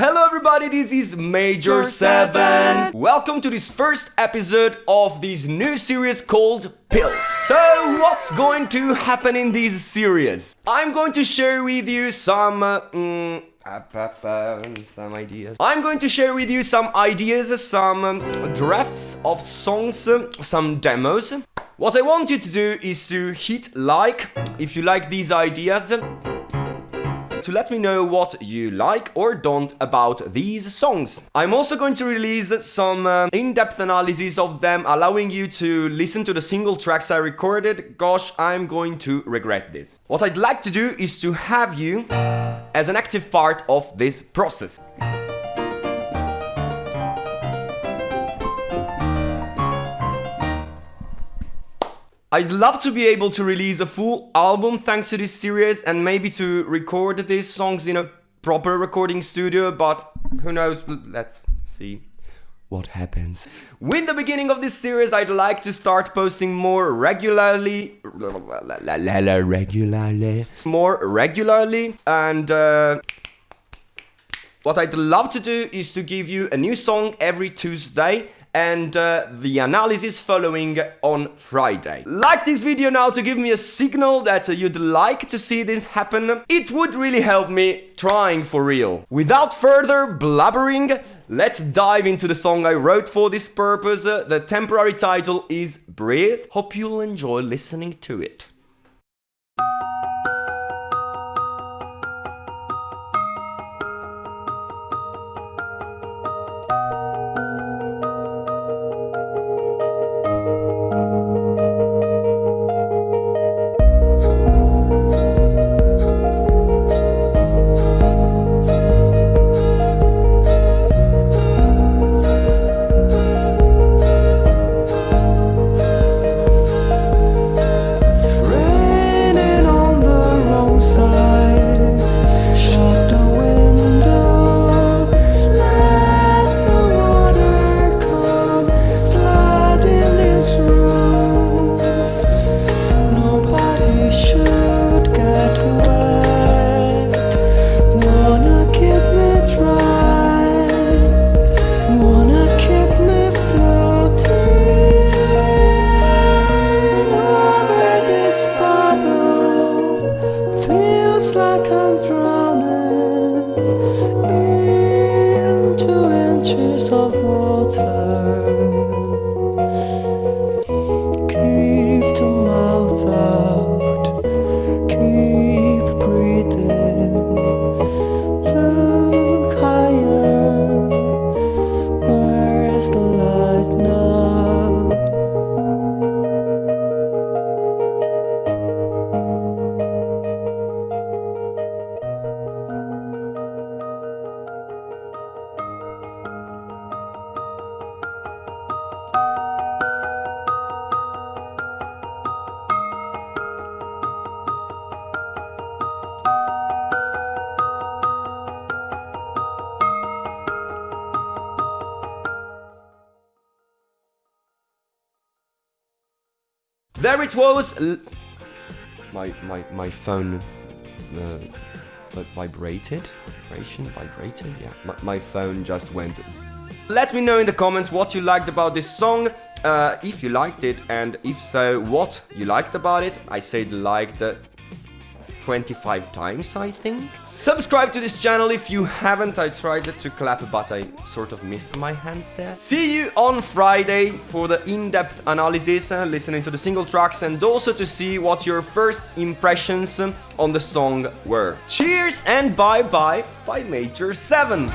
Hello everybody, this is Major 7. Welcome to this first episode of this new series called Pills. So, what's going to happen in this series? I'm going to share with you some... Uh, mm, some ideas. I'm going to share with you some ideas, some um, drafts of songs, um, some demos. What I want you to do is to hit like if you like these ideas to let me know what you like or don't about these songs. I'm also going to release some uh, in-depth analysis of them, allowing you to listen to the single tracks I recorded. Gosh, I'm going to regret this. What I'd like to do is to have you as an active part of this process. I'd love to be able to release a full album thanks to this series and maybe to record these songs in a proper recording studio, but who knows, let's see what happens. With the beginning of this series, I'd like to start posting more regularly, regularly, more regularly, and uh, what I'd love to do is to give you a new song every Tuesday and uh, the analysis following on Friday. Like this video now to give me a signal that you'd like to see this happen. It would really help me trying for real. Without further blabbering, let's dive into the song I wrote for this purpose. The temporary title is Breathe. Hope you'll enjoy listening to it. It's like I'm drowning in two inches of water. Keep the mouth out, keep breathing. Look higher, where's the light now? There it was. my my my phone uh, vibrated. Vibration, vibrated. Yeah, my, my phone just went. Let me know in the comments what you liked about this song. Uh, if you liked it, and if so, what you liked about it. I said liked. Uh, 25 times, I think. Subscribe to this channel if you haven't. I tried to clap, but I sort of missed my hands there. See you on Friday for the in-depth analysis, uh, listening to the single tracks, and also to see what your first impressions on the song were. Cheers and bye-bye by Major 7.